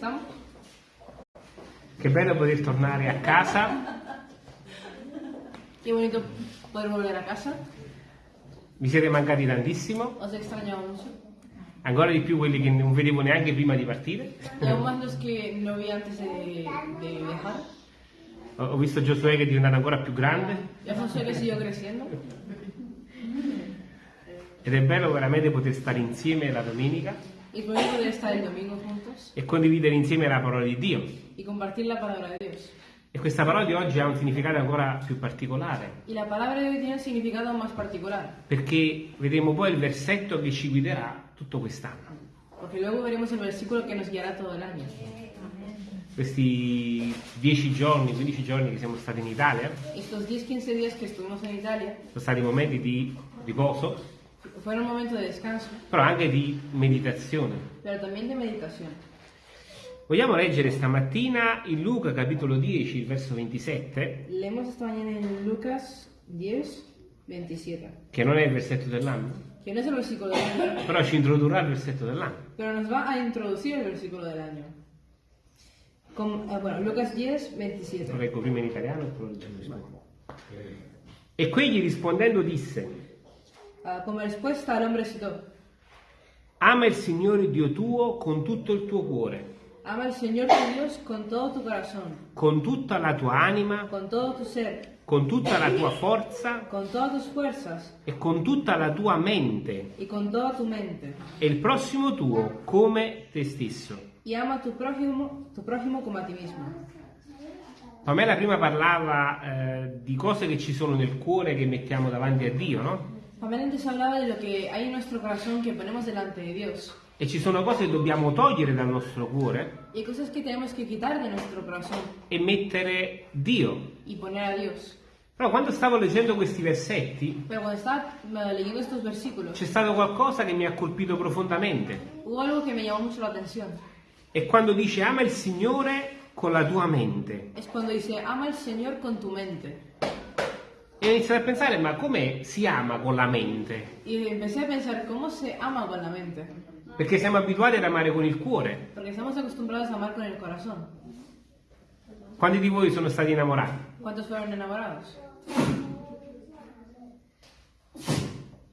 estamos? Che bello poter tornare a casa. Qué bonito poder volver a casa. Mi siete mancati tantissimo, Os mucho. ancora di più quelli che non vedevo neanche prima di partire. Y aún más los que no vi antes de, de viajar. Ho visto Giosuè che è diventato ancora più grande Ya José que siguió creciendo. ed è bello veramente poter stare insieme la domenica Y es bonito poder estar el domingo juntos e condividere insieme la parola di Dio. y compartir la palabra de Dios. E questa parola di oggi ha un significato ancora più particolare, Y la palabra de hoy tiene un significado más particular. perché vedremo poi il versetto che ci guiderà tutto quest'anno. Porque luego veremos el versículo que nos guiará todo el año. Questi 10 giorni, 15 giorni che siamo stati in Italia, Estos 10-15 días que estuvimos en Italia sono stati momenti di riposo, fueron un momento de descanso, però anche di meditazione. pero también de meditación. Vogliamo leggere stamattina in Luca capitolo 10, il verso 27, Leemos esta mañana en Lucas 10, 27. che non è il versetto dell'anno, Que no es el versículo del año, però ci introdurrà il versetto dell'anno. pero nos va a introducir el versículo del año. Con- eh, bueno, Lucas 10, Lo 27. leggo prima in italiano e poi lo leggo in spagnolo. E quegli rispondendo disse, Como respuesta al hombre citó, ama il Signore Dio tuo con tutto il tuo cuore, ama al Señor tu Dios con todo tu corazón, con tutta la tua anima, con todo tu ser, con tutta la tua forza con todas tus fuerzas e con tutta la tua mente, y con toda tu mente. e il prossimo tuo come te stesso. Y ama tu prójimo, tu prójimo como a ti mismo. Pamela prima parlava eh, di cose che ci sono nel cuore che mettiamo davanti a Dio, no? Pamela antes hablaba de lo que hay en nuestro corazón que ponemos delante de Dios. E ci sono cose che dobbiamo togliere dal nostro cuore Y hay cosas que tenemos que quitar de nuestro corazón e mettere Dio. y poner a Dios. Però quando stavo leggendo questi versetti Pero cuando estaba eh, leyendo estos versículos, c'è stato qualcosa che mi ha colpito profondamente. hubo algo que me llamó mucho la atención. E quando dice ama il Signore con la tua mente. Es cuando dice, ama al Señor con tu mente. E ho iniziato a pensare, ma come si ama con la mente? Y empecé a pensar, ¿cómo se ama con la mente? Perché siamo abituati ad amare con il cuore. Porque estamos acostumbrados a amar con el corazón. Quanti di voi sono stati innamorati? ¿Cuántos fueron enamorados?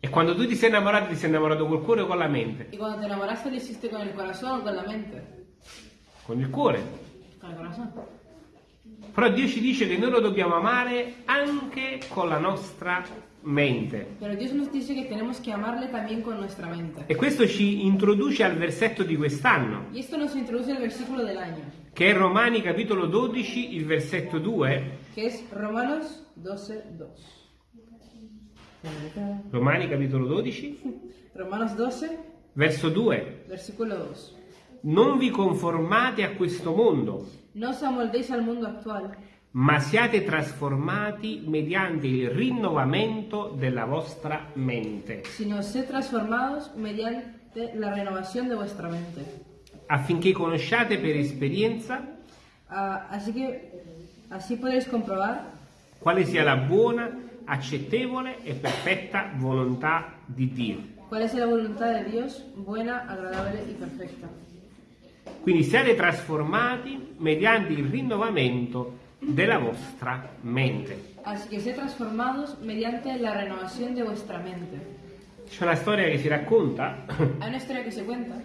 E quando tu ti sei innamorato, ti sei innamorato col cuore o con la mente? Y cuando te enamoraste, lo hiciste con el corazón o con la mente. Con il cuore. Con el corazón. Però Dio ci dice che noi lo dobbiamo amare anche con la nostra mente. Pero Dios nos dice que tenemos que amarle también con nuestra mente. E questo ci introduce al versetto di quest'anno, Y esto nos introduce el versículo del año, che è Romani capitolo 12, il versetto 2. que es Romanos 12, 2. Romani capitolo 12, Romanos 12, verso 2. versículo 2. Non vi conformate a questo mondo, No os amoldéis al mundo actual, ma siate trasformati mediante il rinnovamento della vostra mente, sino sed transformados mediante la renovación de vuestra mente. affinché conosciate per esperienza Ah, así que así comprobar quale sia la buona, accettevole e perfetta volontà di Dio. cuál es la voluntad de Dios, buena, agradable y perfecta. Quindi siate trasformati mediante il rinnovamento della vostra mente. Así que transformados mediante la renovación de vuestra mente. C'è una storia che si racconta Hay una historia que se cuenta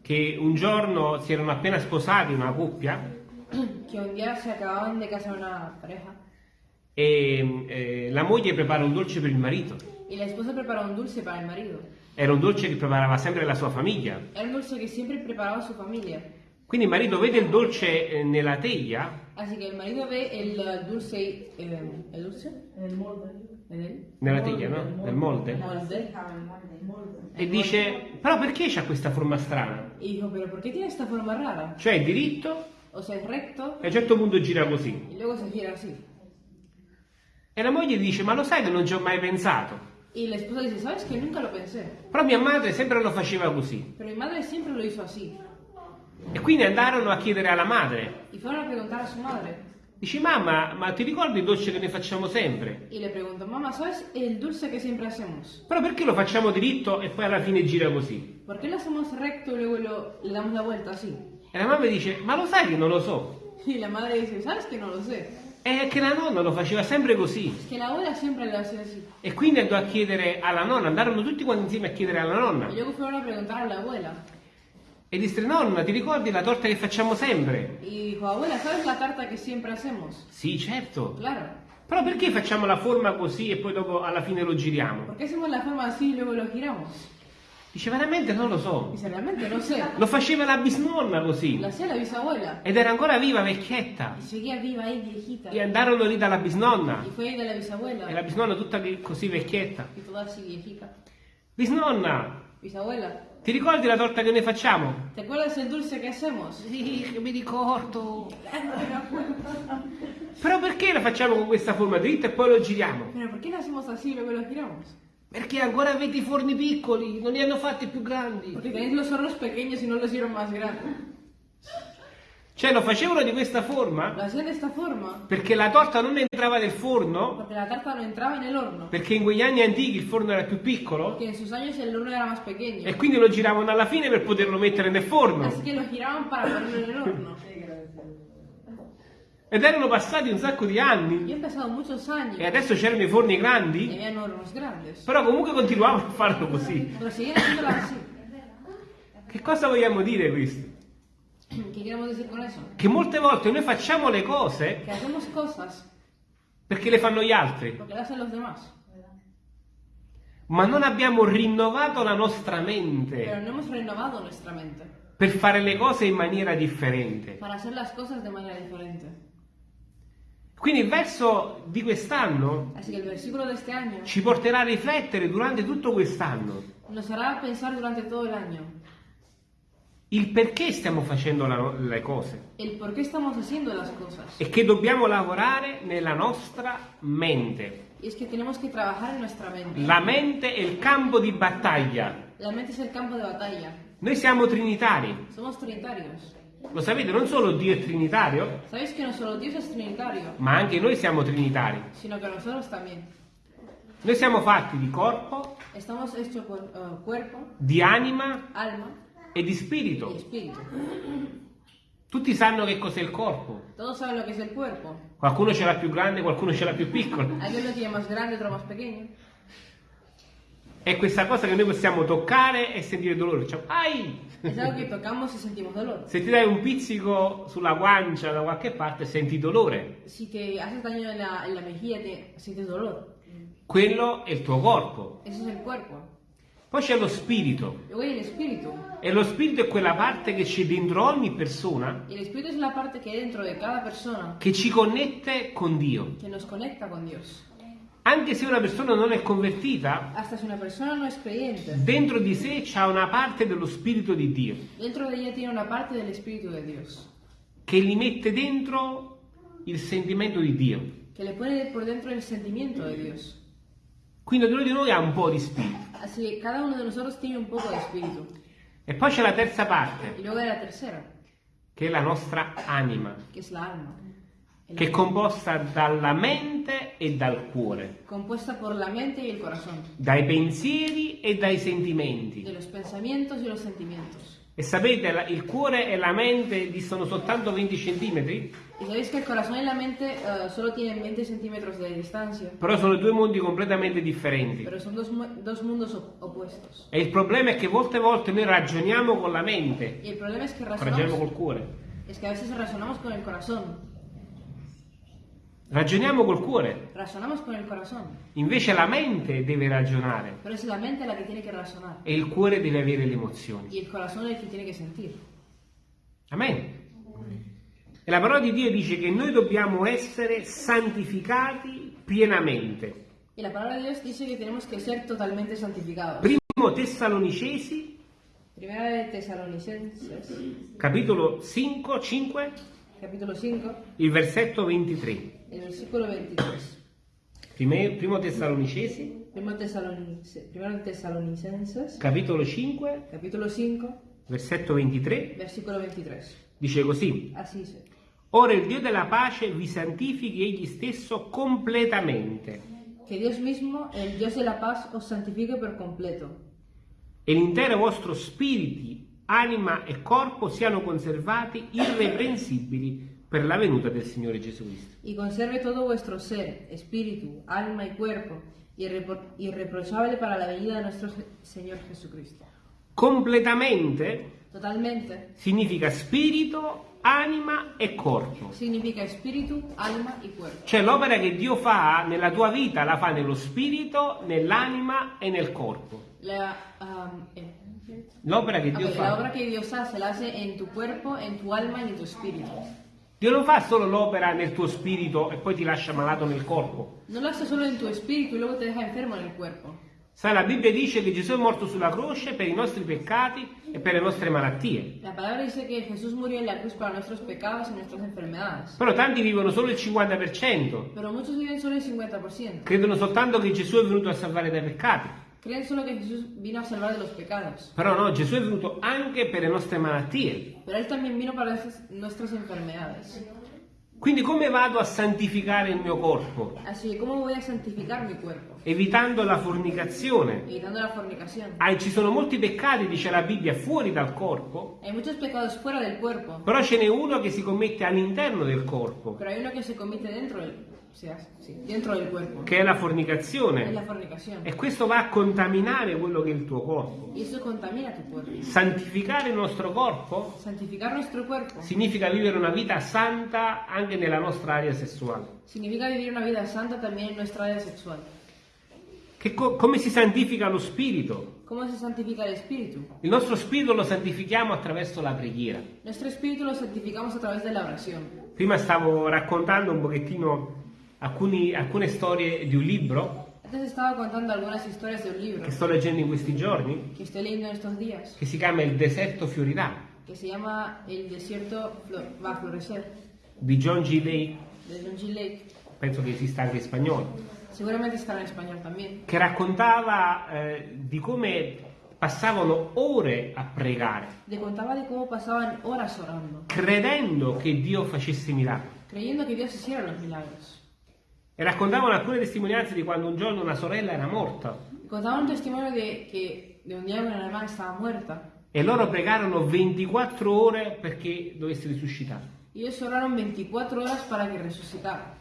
che un giorno si erano appena sposati una coppia que un día se acababan de casar una pareja e eh, la moglie prepara un dolce per il marito. y la esposa preparó un dulce para el marido. Era un dolce che preparava sempre la sua famiglia. Era un dulce que siempre preparaba su familia. Quindi il marito vede il dolce eh, nella teglia Así que el marido ve el dulce, eh, ¿el dulce? El molde. ¿El nella teglia, no? Nel molde. molde? E dice, però perché c'ha questa forma strana? Pero ¿por qué tiene esta forma rara? Cioè è diritto O sea, es recto e a un certo punto gira così. y luego se gira así. E la moglie dice, ma lo sai che non ci ho mai pensato? Y la esposa dice, ¿sabes que Nunca lo pensé. Però mia madre sempre lo faceva così. Pero mi madre siempre lo hizo así. E quindi andarono a chiedere alla madre. Y fueron a preguntar a su madre. Dici, mamma, ma ti ricordi il dolce che noi facciamo sempre? Y le preguntó, mamá, ¿sabes el dulce que siempre hacemos? Però perché lo facciamo diritto e poi alla fine gira così? ¿Por qué lo hacemos recto y luego lo- le damos la vuelta así? E la mamma dice, ma lo sai che non lo so? Y la madre dice, ¿sabes que no lo sé? È che la nonna lo faceva sempre così. Es que la abuela siempre lo hace así. E quindi andò a chiedere alla nonna, andarono tutti quanti insieme a chiedere alla nonna. Y luego fueron a preguntar a la abuela. E disse, nonna, ti ricordi la torta che facciamo sempre? Y dijo, abuela, ¿sabes la tarta que siempre hacemos? Sì, certo. Claro. Però perché facciamo la forma così e poi dopo alla fine lo giriamo? ¿Por qué hacemos la forma así y luego lo giramos? Dice, veramente non lo so. Dice, realmente no sé. Lo faceva la bisnonna così. Lo hacía la bisabuela. Ed era ancora viva, vecchietta. Seguía viva ahí, viejita. E andarono lì dalla bisnonna. Y fue ahí de la bisabuela. E la bisnonna tutta lì così vecchietta. Y toda así viejita. Bisnonna, Bisabuela, ti ricordi la torta che noi facciamo? ¿te acuerdas el dulce que hacemos? Sì, che mi ricordo. Però perché la facciamo con questa forma dritta e poi lo giriamo? ¿por qué lo hacemos así y luego lo giramos? Perché ancora avete i forni piccoli, non li hanno fatti più grandi. Tenéis los hornos pequeños y no los hicieron más grandes. Cioè lo facevano di questa forma Lo hacían de esta forma perché la torta non entrava nel forno, porque la tarta no entraba en el horno. perché in quegli anni antichi il forno era più piccolo Porque en sus años el horno era más pequeño. e quindi lo giravano alla fine per poterlo mettere nel forno. Así que lo giraban para ponerlo en el horno. Ed erano passati un sacco di anni. Muchos años e adesso c'erano i forni grandi, però comunque continuavano a farlo così. Che cosa vogliamo dire questo? Che molte volte noi facciamo le cose perché le fanno gli altri, ma non abbiamo rinnovato la nostra mente mente per fare le cose in maniera differente. para hacer las cosas de manera diferente. Quindi il verso di quest'anno este año ci porterà a riflettere durante tutto quest'anno il perché stiamo facendo la- le cose e che dobbiamo lavorare nella nostra mente. Es que que mente. La mente è il campo di battaglia. Campo batalla. Noi siamo trinitari. Lo sapete, non solo Dio è trinitario, ¿Sabéis que no solo Dios es trinitario, ma anche noi siamo trinitari. sino que nosotros también? Noi siamo fatti di corpo, Estamos hechos por eh, cuerpo, di anima alma e di y spirito. espíritu. Tutti sanno che cos'è il corpo. Todos saben lo que es el cuerpo. Qualcuno ce l'ha più grande, qualcuno ce l'ha più piccolo. Lo tiene más grande, otro más pequeño. È questa cosa che noi possiamo toccare e sentire dolore. Cioè, ai! Es algo que tocamos y sentimos dolor. Se ti dai un pizzico sulla guancia da qualche parte senti dolore. Si te haces daño en la, en la mejilla, te sientes dolor. Quello è il tuo corpo. Eso es el cuerpo. Poi c'è lo spirito. E lo spirito è quella parte che c'è dentro ogni persona hay dentro de persona che ci connette con Dio. con. Anche se una persona non è convertita, Hasta si una persona no es creyente, dentro di sé c'ha una parte dello spirito di Dio dentro de ella tiene una parte del espíritu de Dios. che gli mette dentro il sentimento di Dio. Que le pone por dentro el sentimiento de Dios. Quindi ognuno di noi ha un po' di spirito. Así cada uno de nosotros tiene un poco de espíritu. E poi c'è la terza parte, Y luego la tercera, che è la nostra anima, que es la alma. El che è composta dalla mente e dal cuore, compuesta por la mente y el corazón, dai pensieri e dai sentimenti. de los pensamientos y los sentimientos. E sapete, il cuore e la mente distano soltanto 20 centimetri, Y sabéis que el corazón y la mente eh, solo tienen 20 centímetros de distancia, però sono due mondi completamente differenti. pero son dos, mu- dos mundos op- opuestos. E il problema è che molte volte noi ragioniamo con la mente, Y el problema es que ragioniamo col cuore. es que a veces razonamos con el corazón, Ragioniamo col cuore, razonamos con el corazón, invece la mente deve ragionare pero es la mente la que tiene que razonar e il cuore deve avere le emozioni. y el corazón es el que tiene que sentir. Amen. E la parola di Dio dice che noi dobbiamo essere santificati pienamente. Y la palabra de Dios dice tenemos que ser totalmente santificados. Primo Tessalonicesi, Primera de Tesalonicenses, capitolo 5, 5, capítulo 5, il versetto 23. El versículo 23. Prime- Primo Tessalonicesi, Primero Tesalonice- Primero de Tesalonicenses, capitolo 5, capítulo 5, versetto 23, versículo 23. dice così. Así dice. Ora il Dio della pace vi santifichi egli stesso completamente Que Dios mismo, el Dios de la paz, os santifique por completo. e l'intero vostro spirito, anima e corpo siano conservati irreprensibili per la venuta del Signore Gesù Cristo. Y conserve todo vuestro ser, espíritu, alma y cuerpo, irrepro- irreprochable para la venida de nuestro Se- Señor Jesucristo. Completamente Totalmente. significa spirito, anima e corpo. Significa espíritu, alma y cuerpo. Cioè l'opera che Dio fa nella tua vita la fa nello spirito, nell'anima e nel corpo. La, um, eh, L'opera che Dio ok, la obra fa. que Dios hace la hace en tu cuerpo, en tu alma y en tu espíritu. Dio non fa solo l'opera nel tuo spirito e poi ti lascia malato nel corpo. No lo hace solo en tu espíritu y luego te deja enfermo en el cuerpo. Sai, la Bibbia dice che Gesù è morto sulla croce per i nostri peccati e per le nostre malattie. La palabra dice que Jesús murió en la cruz para nuestros pecados y nuestras enfermedades. Però tanti vivono solo il 50%. Pero muchos viven solo el 50%. Credono soltanto che Gesù è venuto a salvare dai peccati. Creen solo que Jesús vino a salvar de los pecados. Però no, Gesù è venuto anche per le nostre malattie. Pero Él también vino para esas- nuestras enfermedades. Quindi come vado a santificare il mio corpo? Así ¿cómo voy a santificar mi cuerpo? Evitando la fornicazione. Evitando la fornicación. Ah, ci sono molti peccati, dice la Bibbia, fuori dal corpo, Hay muchos pecados fuera del cuerpo, però ce n'è uno che si commette all'interno del corpo, pero hay uno que se comete dentro del, sea, sí, dentro del cuerpo. che è la Es la fornicazione. E questo va a contaminare quello che è il tuo corpo. Tu. Santificare il nostro corpo nuestro cuerpo significa vivere una vita santa anche nella nostra area sessuale. significa vivir una vida santa también en nuestra área sexual. Che co- come si santifica lo spirito? ¿Cómo se santifica el espíritu? Il nostro spirito lo santifichiamo attraverso la preghiera. Nuestro espíritu lo santificamos a través de la oración. Prima stavo raccontando un pochettino alcuni- alcune storie di un libro Antes estaba contando algunas historias de un libro che sto leggendo in questi giorni, que estoy leyendo en estos días, che si chiama Il deserto fiorirà, que se llama El desierto Flor- va a florecer, di John G. Lake, de John G. Lake. penso che esista anche in spagnolo, Seguramente estará en español también. che raccontava eh, di come passavano ore a pregare, Le contaba de cómo pasaban horas orando, credendo che Dio facesse miracoli. creyendo que Dios hiciera los milagros. E raccontavano alcune testimonianze di quando un giorno una sorella era morta. Y contaban un testimonio de un día una hermana estaba muerta. E loro pregarono 24 ore perché dovesse risuscitare. ellos oraron 24 horas para que resucitara.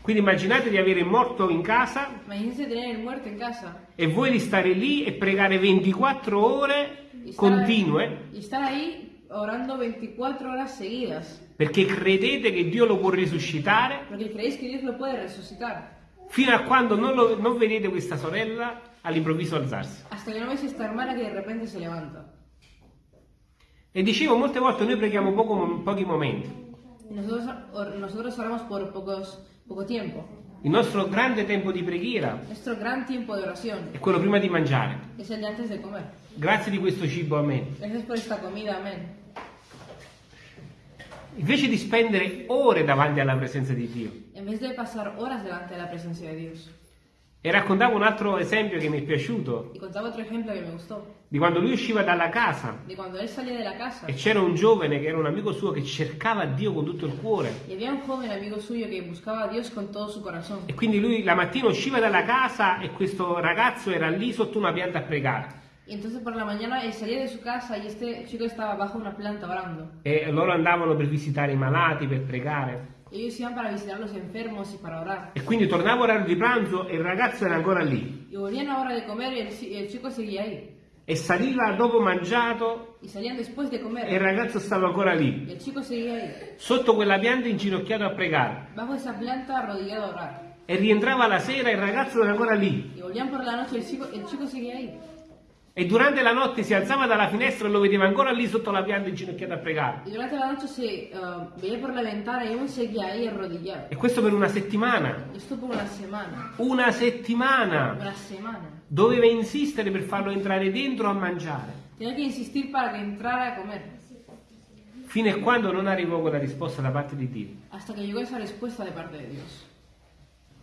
Quindi immaginate di avere il morto in casa casa. e voi di stare lì e pregare 24 ore continue. y estar ahí orando 24 horas seguidas, perché credete che Dio lo può risuscitare porque creéis que Dios lo puede resucitar. fino a quando non, lo- non vedete questa sorella all'improvviso alzarsi. Hasta que no veis esta hermana que de repente se levanta. E dicevo, molte volte noi preghiamo poco- pochi momenti. Nosotros, nosotros oramos por pocos, poco tiempo. Il nostro grande tempo di preghiera Nuestro gran tiempo de oración è quello prima di mangiare. es el de antes de comer. Grazie di questo cibo, amen. Gracias por esta comida, amén. Invece di spendere ore davanti alla presenza di Dio. E raccontavo un altro esempio che mi è piaciuto, di quando lui usciva dalla casa casa e c'era un giovane che era un amico suo che cercava Dio con tutto il cuore. E quindi lui la mattina usciva dalla casa e questo ragazzo era lì sotto una pianta a pregare. Y entonces por la mañana él salía de su casa y este chico estaba bajo una planta orando. E loro andavano per visitare i malati, per pregare. Ellos iban para visitar a los enfermos y para orar. E quindi tornava orario di pranzo e il ragazzo era ancora lì. Y volvían a hora de comer y el, el chico seguía ahí. E saliva dopo mangiato Y salían después de e il comer ragazzo stava ancora lì, y el chico seguía ahí. sotto quella pianta inginocchiato a pregare. Bajo esa planta arrodillado a orar. E rientrava la sera e il ragazzo era ancora lì. Y volvían por la noche y el chico, el chico seguía ahí. E durante la notte si alzava dalla finestra e lo vedeva ancora lì sotto la pianta inginocchiato a pregare. Se ahí arrodillado. E questo per una settimana. Una semana. Una settimana. Una semana. Doveva insistere per farlo entrare dentro a mangiare. Tenía que insistir para que entrara a comer. Fino a quando non arrivò quella risposta da parte di Dio. Hasta que llegó esa respuesta de parte de Dios.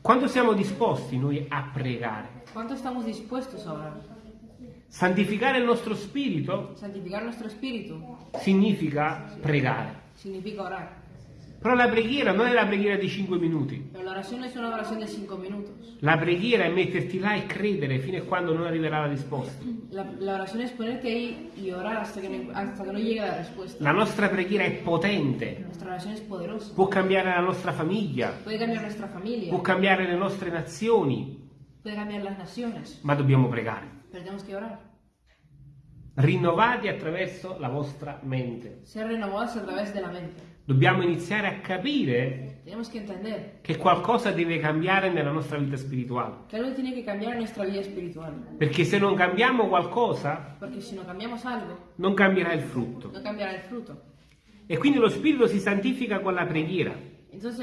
Quando siamo disposti noi a pregare? ¿Cuánto estamos dispuestos a orar? Santificare il nostro spirito Santificar nuestro espíritu significa pregare. significa orar. Però la preghiera non è la preghiera di 5 minuti. La preghiera è metterti là e credere fino a quando non arriverà la risposta. La, la es ponerte ahí y orar hasta que, no, hasta que no llegue la respuesta. La nostra preghiera è potente, può cambiare la nostra famiglia, può cambiare le nostre nazioni, ma dobbiamo pregare. Tenemos que orar. Rinnovati attraverso la vostra mente. Ser renovados a través de la mente. Dobbiamo iniziare a capire que che qualcosa deve cambiare nella nostra vita spirituale. Perché se non cambiamo qualcosa, no algo, non cambierà il frutto. no cambiará el fruto. E quindi lo spirito si santifica con la preghiera. Entonces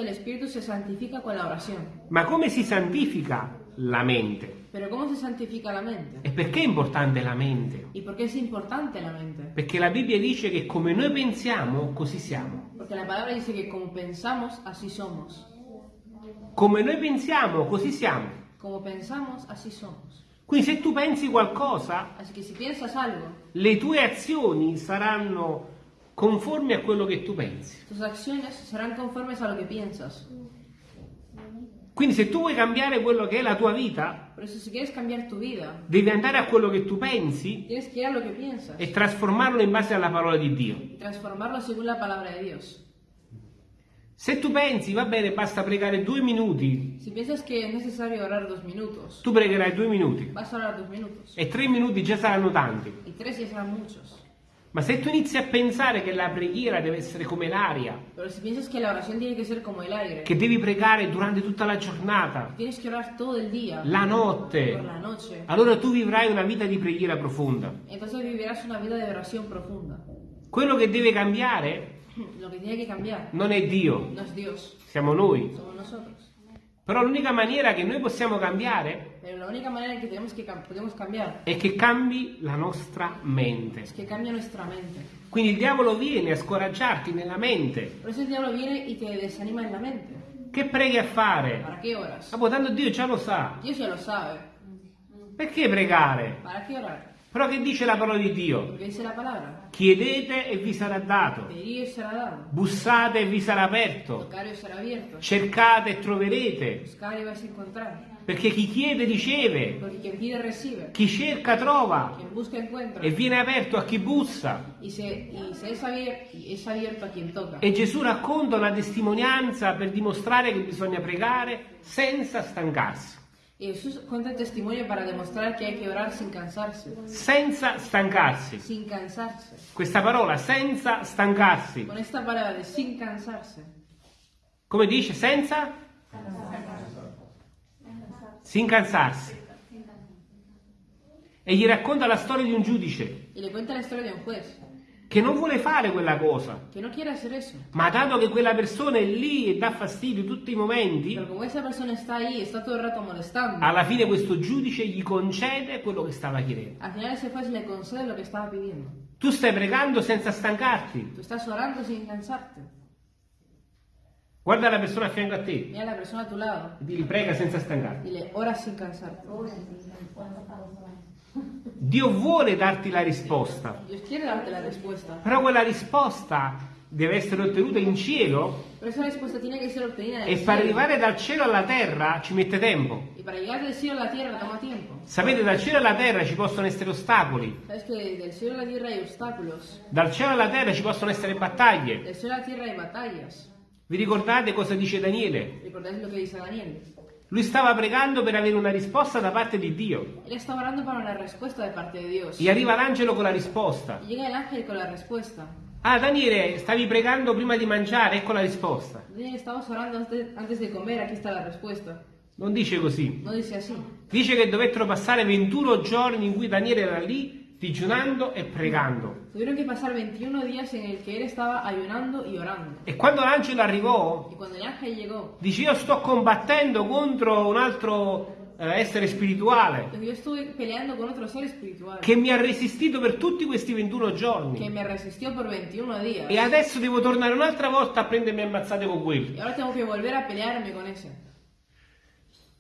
con la. Ma come si santifica la mente? Pero ¿cómo se santifica la mente? E perché è importante la mente? ¿Y por qué es importante la mente? Perché la Bibbia dice che come noi pensiamo, così siamo. Porque la palabra dice que como pensamos, así somos. Come noi pensiamo, così siamo. Como pensamos, así somos. Quindi se tu pensi qualcosa, Así que si piensas algo, le tue azioni saranno conformi a quello che tu pensi. tus acciones serán conformes a lo que piensas. Quindi se tu vuoi cambiare quello che è la tua vita, si vida, devi andare a quello che tu pensi que que e trasformarlo in base alla parola di Dio. Se tu pensi, va bene, basta pregare due minuti, minutos, tu pregherai due minuti. e tre minuti già saranno tanti. Ma se tu inizi a pensare che la preghiera deve essere come l'aria, Pero si piensas que la oración tiene que ser como el aire, che devi pregare durante tutta la giornata, tienes que orar todo el día, la por notte, la noche, allora tu vivrai una vita di preghiera profonda. entonces vivirás una vida de oración profunda. Quello che deve cambiare Lo que tiene que cambiar non è Dio, no es Dios, siamo noi. somos nosotros. Però l'unica maniera che noi possiamo cambiare Pero la única manera en que tenemos que cam- podemos cambiar è che cambi la nostra mente. es que cambie nuestra mente. Quindi il diavolo viene a scoraggiarti nella mente. Por eso el diablo viene y te desanima en la mente. Che preghi a fare? ¿Para qué oras? Ah, tanto Dio già lo sa. Dios ya lo sabe. Perché pregare? ¿Para qué orar? Però che dice la parola di Dio? Chiedete e vi sarà dato. Bussate e vi sarà aperto. Cercate e troverete. Perché chi chiede riceve, recibe. chi cerca trova e viene aperto a chi bussa. Y, se, y se es, abier- es. E Gesù racconta una testimonianza per dimostrare che bisogna pregare senza stancarsi. Y Jesús cuenta el testimonio para demostrar que hay que orar sin cansarse. Senza stancarsi. Sin cansarse. Questa parola, senza stancarsi. Con esta palabra de sin cansarse. Come dice? Senza? Sin cansarsi. E gli racconta la storia di un giudice Y le cuenta la historia de un juez. che non vuole fare quella cosa, Que no quiere hacer eso. ma dato che quella persona è lì e dà fastidio tutti i momenti, Pero como esa persona está ahí, está todo el rato molestando. alla fine questo giudice gli concede quello che stava chiedendo. Al final ese juez le concede lo que estaba pidiendo. Tu stai pregando senza stancarti. Tú estás orando sin cansarte. Guarda la persona a fianco a te. Mira la persona a tu lado. Dili prega senza stancarti. Dile, ora sin cansarte. Dio vuole darti la risposta, Dios quiere darte la respuesta. però quella risposta deve essere ottenuta in cielo e per arrivare dal cielo alla terra ci mette tempo. Sapete, dal cielo alla terra ci possono essere ostacoli, dal cielo alla terra ci possono essere battaglie. Vi ricordate cosa dice Daniele? ¿Recordáis lo que dice Daniel? Lui stava pregando per avere una risposta da parte di Dio Él está orando para una respuesta de parte de Dios. e arriva l'angelo con la risposta. Y llega el ángel con la respuesta. Ah, Daniele, stavi pregando prima di mangiare, ecco la risposta. Daniel, estabas orando antes, antes de comer, aquí está la respuesta. Non dice così. No dice. Dice che dovettero passare 21 giorni in cui Daniele era lì digiunando e pregando. Tuvieron que pasar 21 días en el que él estaba ayunando y orando. E quando l'angelo arrivò, llegó, dice io sto combattendo contro un altro eh, essere spirituale che mi ha resistito per tutti questi 21 que giorni. me resistió por 21 días. E adesso devo tornare un'altra volta a prendermi ammazzate con quelli. Y ahora tengo que volver a pelearme con ese.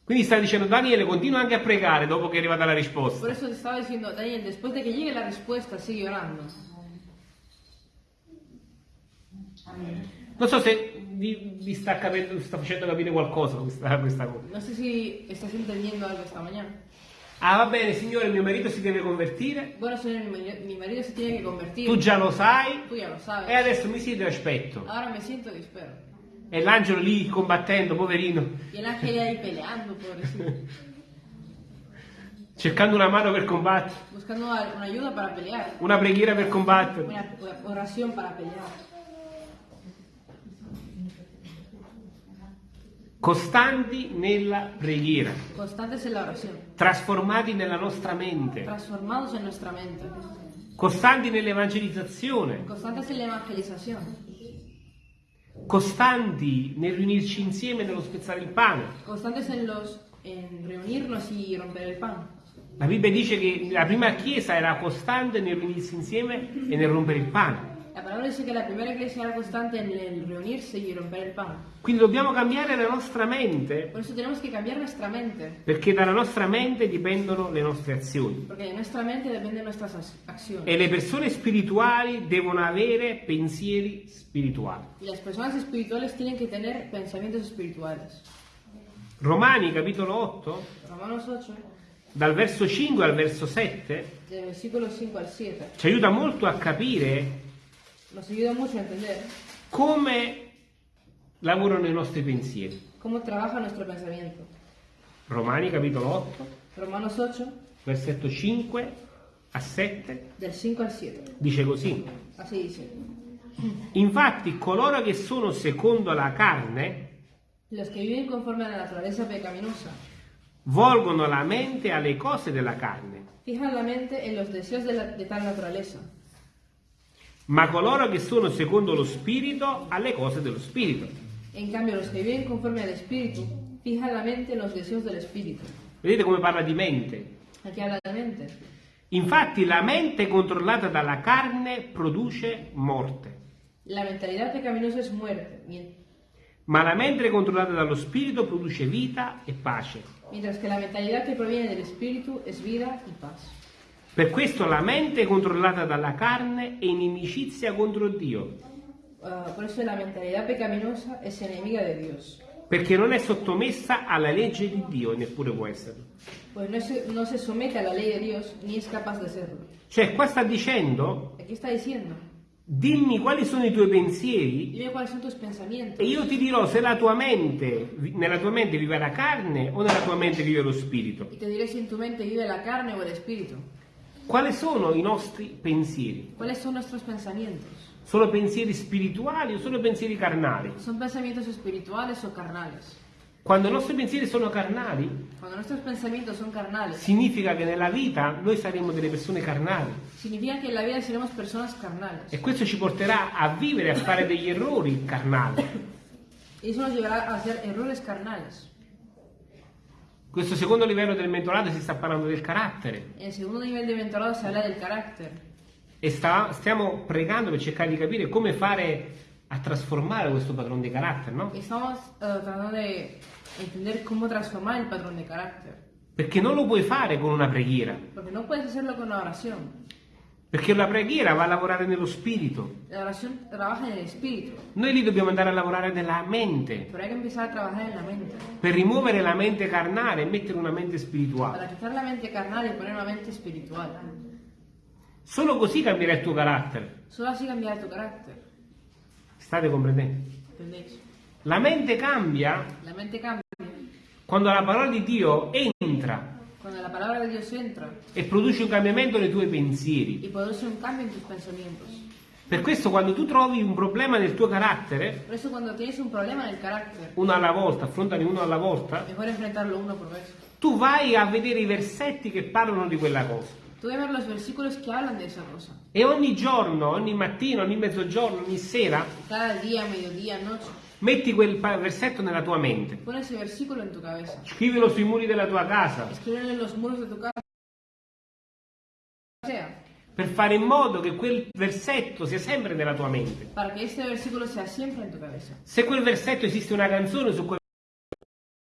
Quindi sta dicendo Daniele, continua anche a pregare dopo che è arrivata la Por risposta. eso te estaba diciendo, Daniel, después de que llegue la respuesta, sigue orando. Non so se vi, vi sta, capendo, sta facendo capire qualcosa questa, questa cosa. No sé si estás entendiendo algo esta mañana. Ah, va bene, signore, mio marito si deve convertire. Bueno, señor, mi marido, mi marido se tiene que convertir. Tu già lo sai. Tú ya lo sabes. E adesso mi siedo e aspetto. Ahora me siento y espero. E l'angelo lì combattendo, poverino, Y el ángel ahí peleando, pobrecito. cercando una mano per combattere, Buscando al- una ayuda para pelear. una preghiera per combattere. Una una oración para pelear. Costanti nella preghiera, Constantes en la oración. trasformati nella nostra mente, Transformados en nuestra mente. costanti nell'evangelizzazione, Constantes en la. Costanti nel riunirci insieme nello spezzare il pane. Constantes en los en reunirnos y romper el pan. La Bibbia dice che la prima chiesa era costante nel riunirsi insieme e nel rompere il pane. La palabra dice que la primera iglesia era constante en el reunirse y romper el pan. Quindi dobbiamo cambiare la nostra mente Por eso tenemos que cambiar nuestra mente. perché dalla nostra mente dipendono le nostre azioni. Porque de nuestra mente dependen nuestras ac- acciones. E le persone spirituali devono avere pensieri spirituali. Y las personas espirituales tienen que tener pensamientos espirituales. Romani capitolo 8, Romanos 8, dal verso 5 al verso 7, del versículo 5 al 7, ci aiuta molto a capire nos ayuda mucho a entender come lavorano i nostri pensieri. cómo trabaja nuestro pensamiento. Romani capitolo 8, Romanos 8, versetto 5 a 7, del 5 al 7. dice così. Así dice. Infatti coloro che sono secondo la carne Los que viven conforme a la naturaleza pecaminosa volgono la mente alle cose della carne, fijan la mente en los deseos de, la- de tal naturaleza. Ma coloro che sono secondo lo spirito alle cose dello spirito. En cambio, los que viven conforme al Espíritu fijan la mente en los deseos del Espíritu. Vedete come parla di mente? Aquí habla la mente. Infatti la mente controllata dalla carne produce morte, La mentalidad pecaminosa es muerte, ma la mente controllata dallo spirito produce vita e pace. mientras que la mentalidad que proviene del Espíritu es vida y paz. Per questo la mente controllata dalla carne è inimicizia contro Dio, Ah, por eso la mentalidad pecaminosa es enemiga de Dios, perché non è sottomessa alla legge di Dio e neppure può esserlo. pues no se, no se somete a la ley de Dios ni es capaz de serlo. Cioè qua sta dicendo, Aquí está diciendo, dimmi quali sono i tuoi pensieri dime e io ti dirò se la tua mente, nella tua mente vive la carne o nella tua mente vive lo spirito. y te diré si en tu mente vive la carne o el Espíritu. Quali sono i nostri pensieri? ¿Cuáles son nuestros pensamientos? Sono pensieri spirituali o sono pensieri carnali? ¿Son pensamientos espirituales o carnales? Quando i nostri pensieri sono carnali, carnales, significa che nella vita noi saremo delle persone carnali significa que en la vida seremos personas carnales. e questo ci porterà a vivere, a fare degli errori carnali. Y eso nos llevará a hacer errores carnales. Questo secondo livello del mentolato si sta parlando del carattere En el segundo nivel de mentorado se habla del carácter. e sta- stiamo pregando per cercare di capire come fare a trasformare questo padrone di carattere, no? Estamos eh, tratando de entender cómo transformar el patrón de carácter. Perché non lo puoi fare con una preghiera, Porque no puedes hacerlo con una oración. Perché la preghiera va a lavorare nello spirito. La oración trabaja en el espíritu, Noi lì dobbiamo andare a lavorare nella mente, pero hay que empezar a trabajar en la mente. per rimuovere la mente carnale e mettere una mente spirituale. Para quitar la mente carnal y poner una mente espiritual. Solo così cambierà il tuo carattere. Solo así cambiará tu carácter. State comprendendo? La mente cambia La mente cambia quando la parola di Dio entra cuando la palabra de Dios entra e produce un cambiamento nei tuoi pensieri. y produce un cambio en tus pensamientos. Per questo quando tu trovi un problema nel tuo carattere, un carácter, uno alla volta, affrontali uno alla volta, uno tu vai a vedere i versetti che parlano di quella cosa. E ogni giorno, ogni mattino, ogni mezzogiorno, ogni sera, Cada día, mediodía, noche. Metti quel versetto nella tua mente. Pon ese versículo en tu cabeza. Scrivilo sui muri della tua casa Escríbelo en los muros de tu casa. Sea, per fare in modo che quel versetto sia sempre nella tua mente. para que este versículo sea siempre en tu cabeza. Se quel versetto esiste una canzone su quel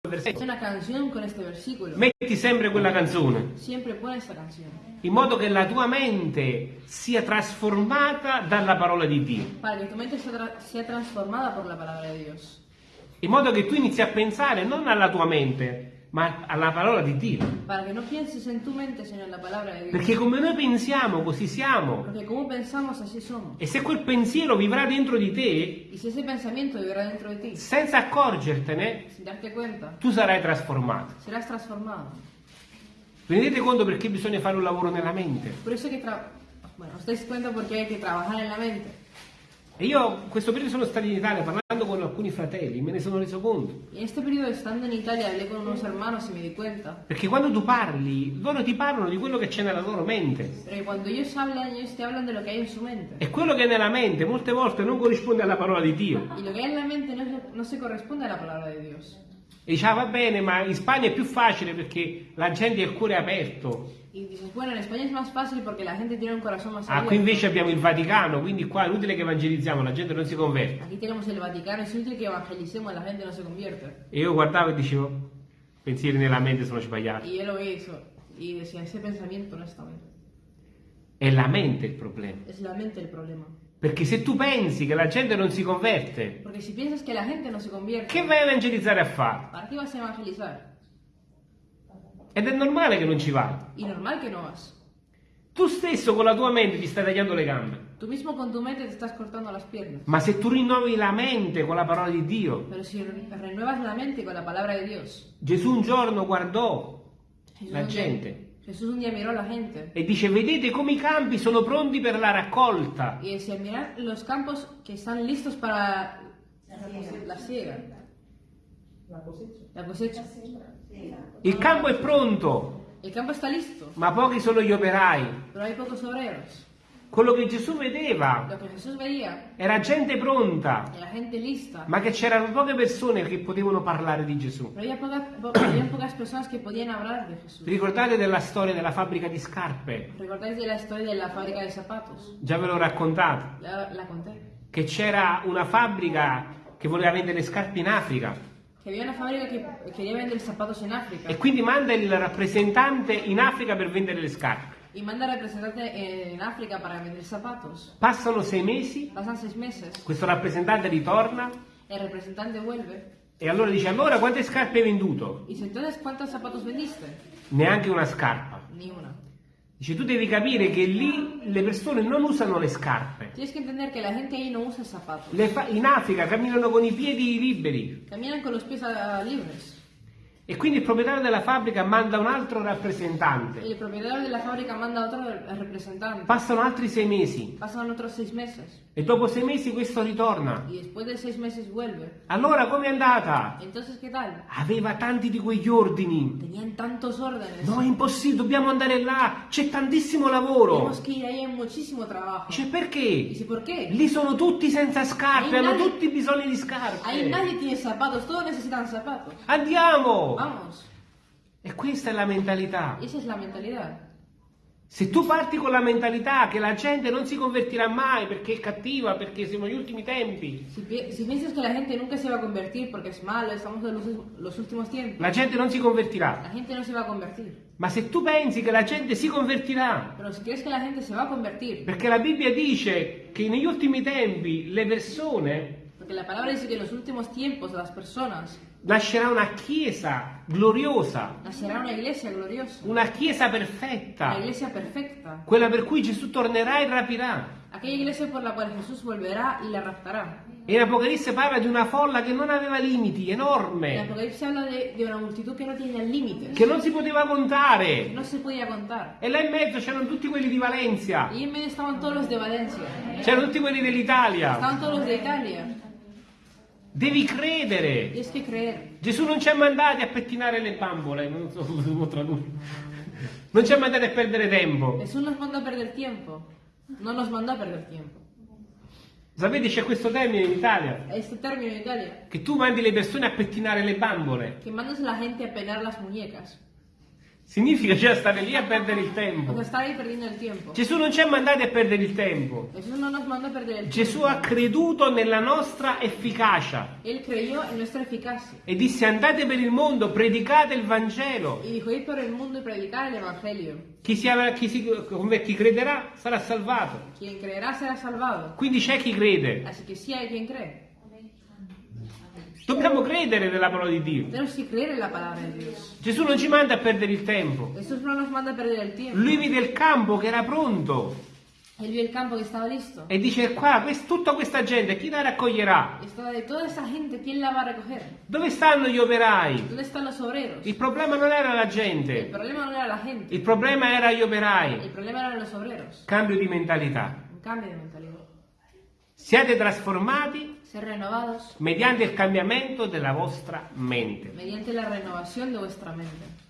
Versetto. una canción con este versículo. Metti sempre quella canzone, Siempre pone esta canción. in modo che la tua mente sia trasformata dalla parola di Dio, Para que tu mente sea, sea transformada por la palabra de Dios. in modo che tu inizi a pensare non alla tua mente, ma alla parola di Dio. No mente, Dios. Perché come noi pensiamo, così siamo. Pensamos, así somos. E se quel pensiero vivrà dentro di te, Y si ese pensamiento vivirá dentro de ti, senza accorgertene, sin darte cuenta, tu sarai trasformato. Vi rendete conto perché bisogna fare un lavoro nella mente? Por eso que tra- bueno, os dais cuenta porque hay que trabajar en la mente. E io questo periodo sono stato in Italia parlando con alcuni fratelli, me ne sono reso conto. En este periodo, estando en Italia, hablé con unos hermanos y me di cuenta. Perché quando tu parli, loro ti parlano di quello che c'è nella loro mente. Pero que cuando ellos hablan, ellos te hablan de lo que hay en su mente. E quello che è nella mente molte volte non corrisponde alla parola di Dio. Y lo que hay en la mente no, es- no se corresponde a la palabra de Dios. E dice, ah, va bene, ma in Spagna è più facile perché la gente ha il cuore aperto. Y dices, bueno, en España es más fácil porque la gente tiene un corazón más Ah, abierto. qui invece abbiamo il Vaticano, quindi qua è inutile che evangelizziamo, la gente non si converte. Aquí tenemos el Vaticano, es útil que evangelicemos, la gente no se convierte. E io guardavo e dicevo, pensieri nella mente sono sbagliati. Y yo lo vi eso y decía, ese pensamiento no está bien. È la mente il problema. Es la mente el problema. Perché se tu pensi che la gente non si converte, Porque si piensas que la gente no se convierte, che vai a evangelizzare a fare? ¿para qué vas a evangelizar? Ed è normale che non ci vai. Y normal que no vas. Tu stesso con la tua mente ti stai tagliando le gambe. Tú mismo con tu mente te estás cortando las piernas. Ma se tu rinnovi la mente con la parola di Dio, Pero si renuevas la mente con la palabra de Dios, Gesù un giorno guardò Jesús la un día- gente Jesús un día miró la gente e dice vedete come i campi sono pronti per la raccolta. y decía, mirad los campos que están listos para la siega, la cosecha. Il campo è pronto, El campo está listo, ma pochi sono gli operai. Quello che Gesù vedeva era gente pronta, era gente lista, ma che c'erano poche persone che potevano parlare di Gesù. ricordate della storia della fabbrica di scarpe? Già ve l'ho conté. Che c'era una fabbrica che voleva vendere scarpe in Africa Que había una fábrica que quería vender zapatos en África e quindi manda il rappresentante in Africa per vendere le scarpe. y manda representante en África para vender zapatos. Passano sei mesi, Pasan seis meses, questo rappresentante ritorna el representante vuelve e allora dice allora quante scarpe hai venduto? dice, entonces, ¿cuántos zapatos vendiste? Neanche una scarpa. Ni una. Dice tu devi capire che lì le persone non usano le scarpe. Tienes que entender que la gente ahí no usa zapatos. Le fa- in Africa camminano con i piedi liberi Caminan con los pies ah, libres. E quindi il proprietario della fabbrica manda un altro rappresentante. el propietario de la fábrica manda otro representante. Passano altri sei mesi Pasan otros seis meses. e dopo sei mesi questo ritorna. Después de seis meses vuelve. Allora com'è andata? Entonces. Aveva tanti di quegli ordini. Tenían tantos órdenes. No, è impossibile, dobbiamo andare là, c'è tantissimo lavoro. Dice perché? Dice, ¿por qué? Lì sono tutti senza scarpe, Ahí hanno nadie- tutti bisogno di scarpe. Ahí nadie tiene zapatos, todos necesitan zapatos. Andiamo! Vamos. E questa è la mentalità. Esa es la mentalidad. Se tu parti con la mentalità che la gente non si convertirà mai perché è cattiva, perché siamo gli ultimi tempi, Si, pi- si piensas que la gente nunca se va a convertir malo, estamos en los, los últimos tiempos, la gente non si convertirà. la gente no se va a convertir. Ma se tu pensi che la gente si convertirà, Pero si crees que la gente se va a convertir, perché la Bibbia dice che negli ultimi tempi le persone porque la palabra dice que en los últimos tiempos las personas nascerà una chiesa gloriosa, nacerá una iglesia gloriosa, una chiesa una perfetta, iglesia perfecta, quella per cui Gesù tornerà e rapirà. aquella iglesia por la cual Jesús volverá y la raptará. E in Apocalisse parla di una folla che non aveva limiti, En enorme, Apocalipsis habla de una multitud que no tenía límites, che non si poteva contare. no se podía contar. E là in mezzo c'erano tutti quelli di Valencia, Y en medio estaban todos los de Valencia, c'erano tutti quelli dell'Italia. estaban todos los de Italia. Devi credere. Gesù non ci ha mandati a pettinare le bambole, non so come tradurre. Non ci ha mandati a perdere tempo. Jesús nos mandó a perder tiempo. No nos mandó a perder tiempo. Sapete c'è questo termine in Italia? Este término en Italia, Che tu mandi le persone a pettinare le bambole. que mandas la gente a penar las muñecas. Significa già stare lì a perdere il tempo. el tiempo. Gesù non ci ha mandati a perdere il tempo. Jesús no nos manda a perder el Gesù ha creduto nella nostra efficacia e disse andate per il mondo, predicate il Vangelo. Y dijo, ir por el mundo y predicar el Evangelio. Chi, si, chi, si- chi crederà sarà salvato. Quindi c'è chi crede. Dobbiamo credere nella parola di Dio. Gesù non ci manda a perdere il tempo. Lui vide il campo che era pronto Él vio el campo que estaba listo. e dice qua, tutta questa gente, chi la raccoglierà? Gente, ¿quién la va a recoger? Dove stanno gli operai? Il problema non era la gente, problema no era la gente. il problema era gli operai. Cambio di mentalità. Un cambio de mentalidad. Siate trasformati Ser renovados mediante il cambiamento della vostra mente. mediante la renovación de vuestra mente.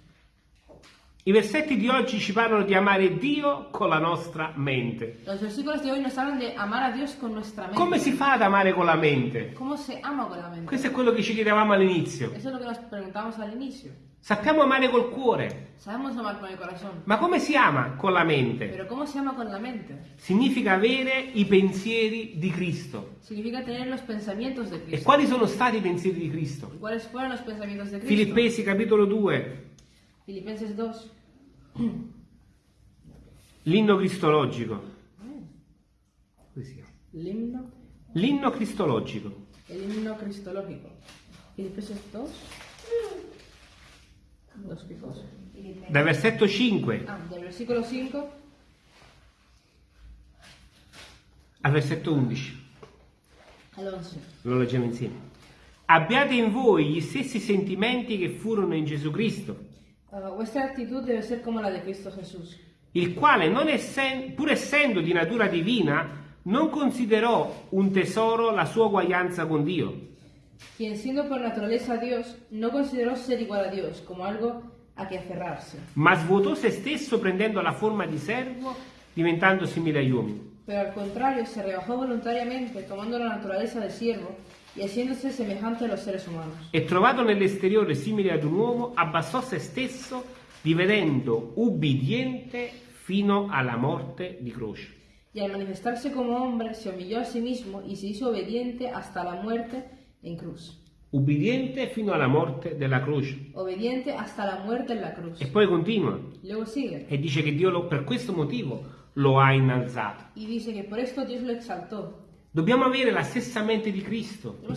I versetti di oggi ci parlano di amare Dio con la nostra mente. Los versículos de hoy nos hablan de amar a Dios con nuestra mente. Come si fa ad amare con la mente? ¿Cómo se ama con la mente? Questo è quello che ci chiedevamo all'inizio. Eso es lo que nos preguntamos al inicio. Sappiamo amare col cuore, Sabemos amar con el corazón, ma come si ama con la mente? pero ¿cómo se ama con la mente? Significa avere i pensieri di Cristo. Significa tener los pensamientos de E Cristo. quali sono stati i pensieri di Cristo? ¿Y ¿Cuáles fueron los pensamientos de Cristo? Filippesi capitolo 2, Filipenses 2. l'inno cristologico. Himno, L'inno cristologico. el himno cristológico. Filipenses 2. Qué cosa. Dal versetto 5 Ah, del versículo 5 al versetto 11. al 11. Lo leggiamo insieme. Abbiate in voi gli stessi sentimenti che furono in Gesù Cristo, Ah, vuestra actitud debe ser como la de Cristo Jesús, il quale, non essen- pur essendo di natura divina, non considerò un tesoro la sua uguaglianza con Dio, quien siendo por naturaleza Dios, no consideró ser igual a Dios como algo a que aferrarse, ma svuotò se stesso prendendo la forma di servo, diventando simile agli uomini. pero al contrario se rebajó voluntariamente, tomando la naturaleza de siervo y haciéndose semejante a los seres humanos. E trovato nell'esteriore simile ad un uomo, abbassò se stesso, divenendo ubbidiente fino alla morte di croce. Y al manifestarse como hombre, se humilló a sí mismo y se hizo obediente hasta la muerte en cruz. Ubbidiente fino alla morte della croce. Obediente hasta la muerte en la cruz. E poi continua Luego sigue e dice che Dio lo- per questo motivo lo ha innalzato. y dice que por esto Dios lo exaltó. Dobbiamo avere la stessa mente di Cristo. La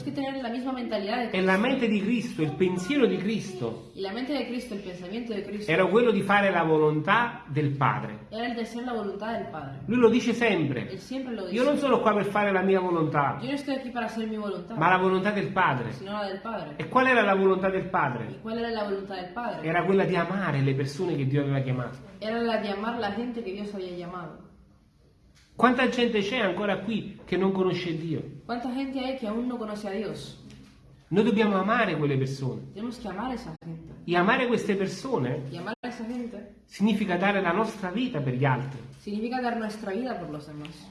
E la mente di Cristo, il pensiero di Cristo, Y la mente de Cristo, el pensamiento de Cristo, era quello di fare la volontà del Padre. era el de hacer la voluntad del Padre. Lui lo dice sempre. lo dice. Io non sono qua per fare la mia volontà, Yo no estoy aquí para hacer mi voluntad, ma la volontà del Padre. sino la del Padre. E qual era la volontà del ¿Y Padre? cuál era la voluntad del Padre? Era quella di amare le persone che Dio aveva chiamato. Era la de amar la gente que Dios había llamado. Quanta gente c'è ancora qui che non conosce Dio? ¿Cuánta gente hay que aún no conoce a Dios? Noi dobbiamo amare quelle persone. Tenemos que amar a esa gente. E amare queste persone Y amar a esa gente significa dare la nostra vita per gli altri. significa dar nuestra vida por los demás.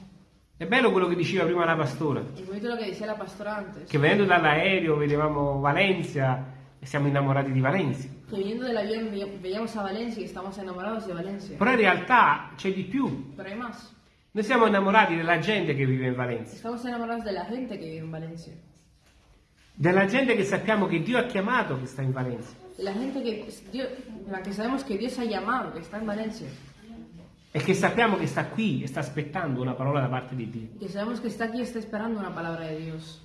È bello quello che diceva prima la pastora, decía la pastora antes. che venendo dall'aereo vedevamo Valencia e siamo innamorati di Valencia. Que viniendo del avión ve- veíamos a Valencia y estamos enamorados de Valencia. Però in realtà c'è di più. Pero hay más. Noi siamo innamorati della gente che vive in Valencia, Estamos enamorados de la gente que vive en Valencia. della gente che sappiamo che Dio ha chiamato che sta in Valencia De la gente que, Dios, la que sabemos que Dios ha llamado, que está en Valencia. e che sappiamo che sta qui e sta aspettando una parola da parte di Dio. Que sabemos que está aquí y está esperando una palabra de Dios.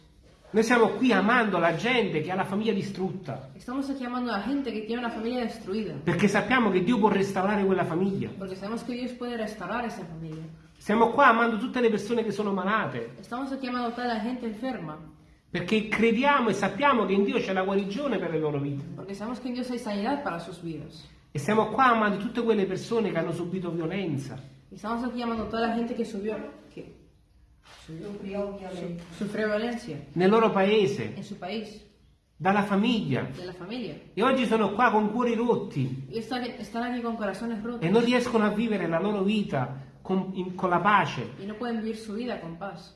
Noi siamo qui amando la gente che ha la famiglia distrutta, Estamos aquí amando a gente que tiene una familia destruida. perché sappiamo che Dio può restaurare quella famiglia. Porque sabemos que Dios puede restaurar esa familia. Siamo qua amando tutte le persone che sono malate, Estamos aquí amando toda la gente enferma. perché crediamo e sappiamo che in Dio c'è la guarigione per le loro vite. Porque sabemos que en Dios hay sanidad para sus vidas. E siamo qua amando tutte quelle persone che hanno subito violenza, Y estamos aquí amando a toda la gente que subió, que sufrió violencia. Nel loro paese, en su país, dalla famiglia. E oggi sono qua con cuori rotti. Están, están aquí con corazones rotos. E non riescono a vivere la loro vita con, in- con la pace. y no pueden vivir su vida con paz.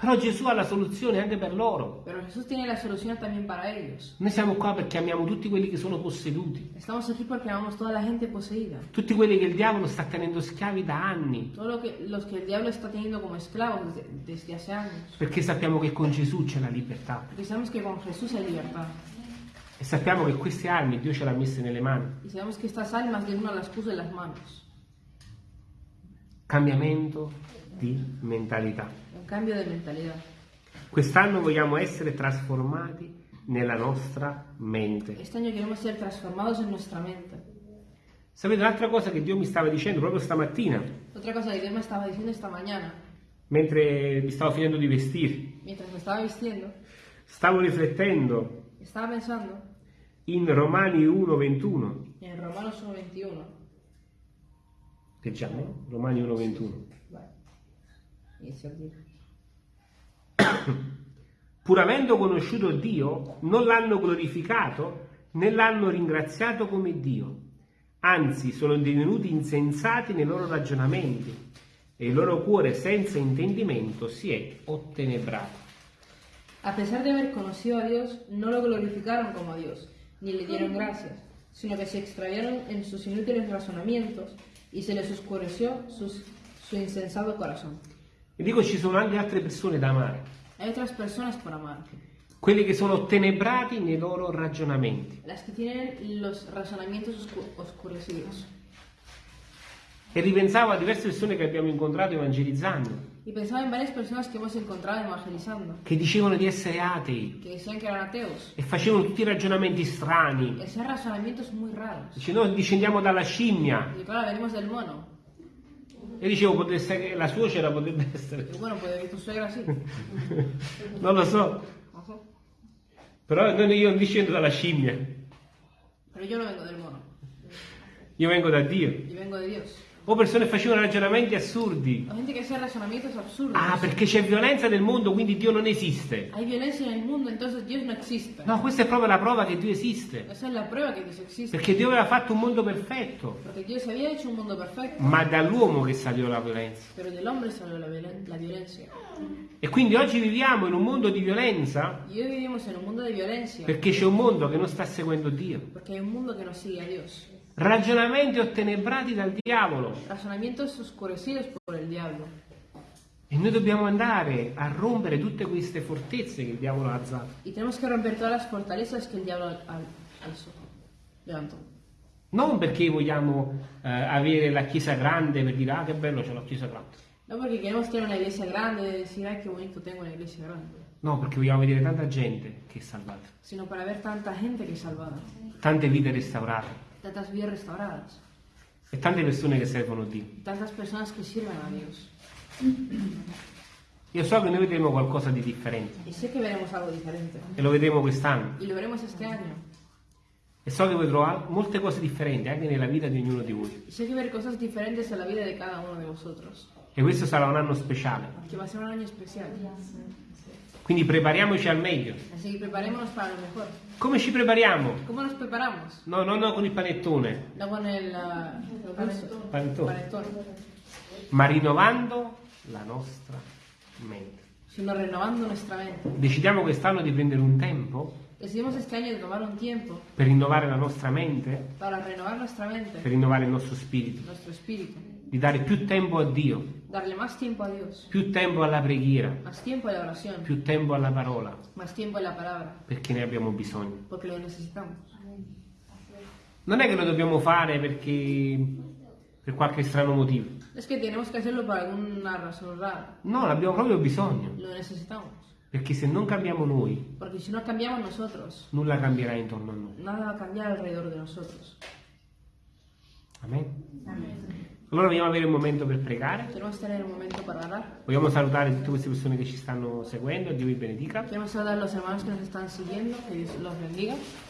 Però Gesù ha la soluzione anche per loro. Pero Jesús tiene la solución también para ellos. Noi siamo qua perché amiamo tutti quelli che sono posseduti, Estamos aquí porque amamos toda la gente poseída. tutti quelli che il diavolo sta tenendo schiavi da anni, Todo lo que, los que el diablo está teniendo como esclavos desde, desde hace años. perché sappiamo che con Gesù c'è la libertà Porque sabemos que con Jesús hay libertad. e sappiamo che queste armi Dio ce le ha messe nelle mani. Y sabemos que estas almas Dios nos las puso en las manos. Cambiamento di mentalità. Un cambio de mentalidad. Quest'anno vogliamo essere trasformati nella nostra mente. Este año queremos ser transformados en nuestra mente. Sapete un'altra cosa che Dio mi stava dicendo proprio stamattina, Otra cosa que Dios me estaba diciendo esta mañana, mentre mi stavo finendo di vestire, mientras me estaba vistiendo, stavo riflettendo estaba pensando in Romani 1:21. en Romanos 1.21. Leggiamo? Romani 1:21. Vale. Inizio a dire. Pur avendo conosciuto Dio, non l'hanno glorificato né l'hanno ringraziato come Dio. Anzi, sono divenuti insensati nei loro ragionamenti e il loro cuore senza intendimento si è ottenebrato. A pesar de haber conocido a Dios, no lo glorificaron como a Dios, ni le dieron gracias, sino que se extraviaron en sus inútiles razonamientos y se les oscureció sus- su insensato corazón. E dico ci sono anche altre persone da amare, Hay otras personas por amar, quelli che sono ottenebrati nei loro ragionamenti. las que tienen los razonamientos oscu- oscurecidos. E ripensavo a diverse persone che abbiamo incontrato evangelizzando, Y pensaba en varias personas que hemos encontrado evangelizando, che dicevano di essere atei que decían que eran ateos, e facevano tutti i ragionamenti strani. hacían razonamientos muy raros. Dice, noi discendiamo dalla scimmia. Y claro, venimos del mono. E dicevo, che la suocera potrebbe essere. Y bueno, puede que tu suegra sí. non lo so. Però non- io non discendo dalla scimmia. Pero yo no vengo del mono, Io vengo da Dio. yo vengo de Dios. O persone che facevano ragionamenti assurdi. Hay gente que hace razonamientos absurdos. Ah, perché c'è violenza nel mondo, quindi Dio non esiste. Hay violencia en el mundo, entonces Dios no existe. No, questa è proprio la prova che Dio esiste. Esa es la prueba que Dios existe. Perché Dio aveva fatto un mondo perfetto. Porque Dios había hecho un mundo perfecto, Ma dall'uomo che salió la violenza. pero del hombre salió la, violen- la violencia. E quindi oggi viviamo in un mondo di violenza Y hoy vivimos en un mundo de violencia, perché c'è un mondo che non sta seguendo Dio. porque hay un mundo que no sigue a Dios. Ragionamenti ottenebrati dal diavolo. Razonamientos oscurecidos por el diablo. E noi dobbiamo andare a rompere tutte queste fortezze che il diavolo ha alzato. Y tenemos que romper todas las fortalezas que el diablo alzó, levantó. Non perché vogliamo eh, avere la chiesa grande per dire ah che bello c'è la chiesa grande. No porque queremos tener una iglesia grande y decir, ay, qué bonito tengo una iglesia grande, No, perché vogliamo vedere tanta gente che è salvata, sino para ver tanta gente que es salvada, tante vite restaurate tantas vidas restauradas, e tante persone che servono Dio. tantas personas que sirven a Dios. Io so che noi vedremo qualcosa di differente Y sé que veremos algo diferente. e lo vedremo quest'anno. Y lo veremos este año. E so che vedrò molte cose differenti anche nella vita di ognuno di voi. Y sé que ver cosas diferentes en la vida de cada uno de vosotros. E questo sarà un anno speciale. Que va a ser un año especial. Quindi prepariamoci al meglio. Así que preparémonos para lo mejor. Come ci prepariamo? ¿Cómo nos preparamos? No, no, no con il panettone, No con el ah, Panetone. panetón, ma rinnovando la nostra mente. sino renovando nuestra mente. Decidiamo quest'anno di prendere un tempo Decidimos este año de tomar un tiempo per rinnovare la nostra mente, para renovar nuestra per mente, rinnovare il nostro spirito, nuestro espíritu, di dare più tempo a Dio, darle más tiempo a Dios, più tempo alla preghiera, más tiempo a la oración, più tempo alla parola, más tiempo a la palabra, perché ne abbiamo bisogno. porque lo necesitamos. Non è che lo dobbiamo fare perché per qualche strano motivo. Es que tenemos que hacerlo por alguna razón rara. No, l'abbiamo proprio bisogno, Lo necesitamos. perché se non cambiamo noi, Porque si no cambiamos nosotros, nulla cambierà intorno a noi. nada va a cambiar alrededor de nosotros. Amen. Allora vogliamo avere un momento per pregare. Queremos tener un momento para orar. Vogliamo salutare tutte queste persone che ci stanno seguendo, Dio vi benedica. Queremos saludar a los hermanos que nos están siguiendo, que Dios los bendiga.